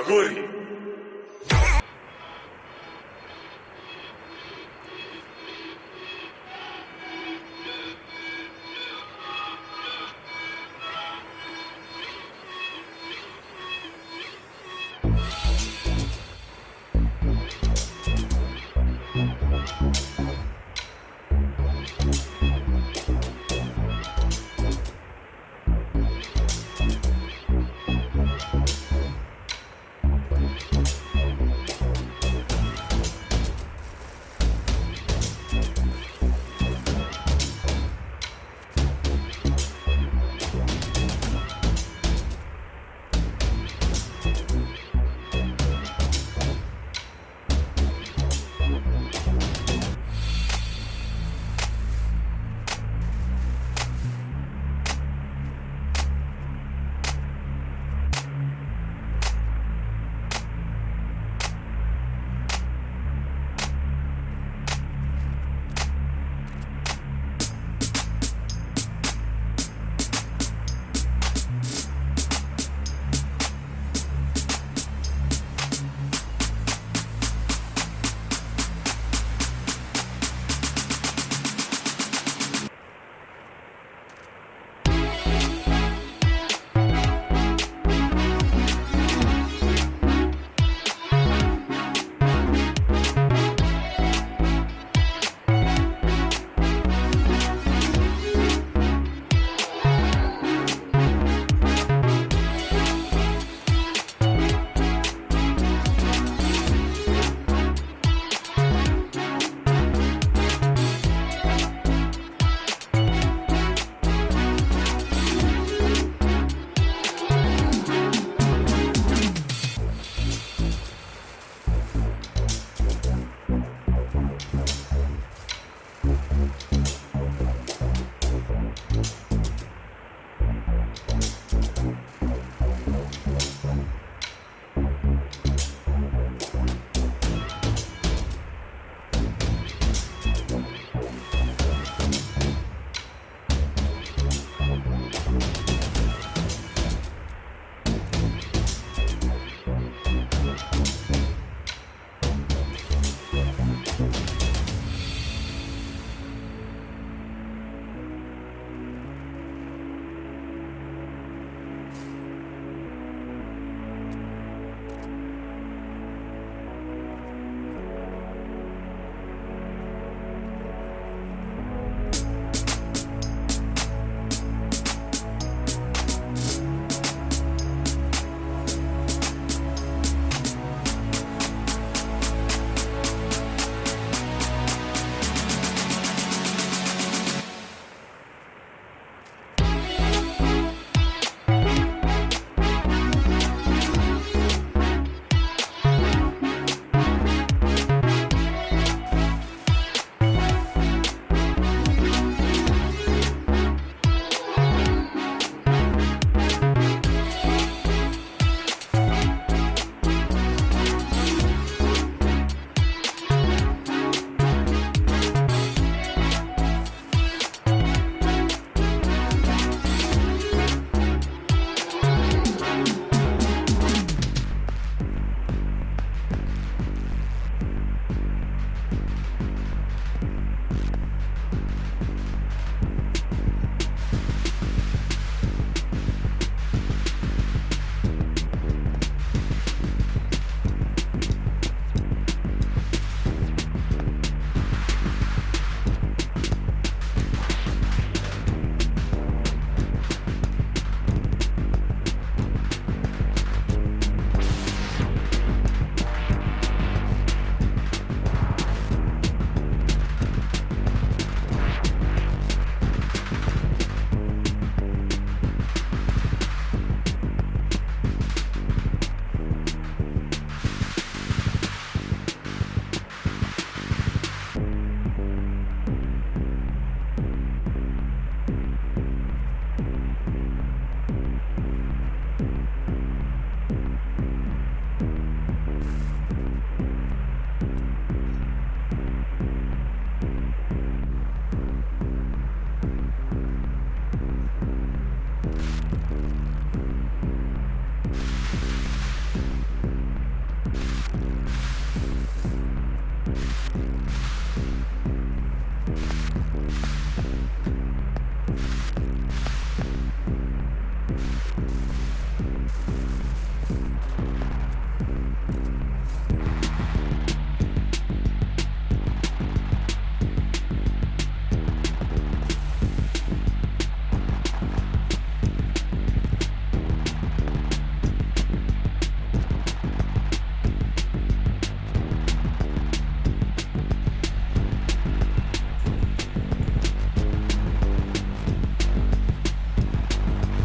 Agora!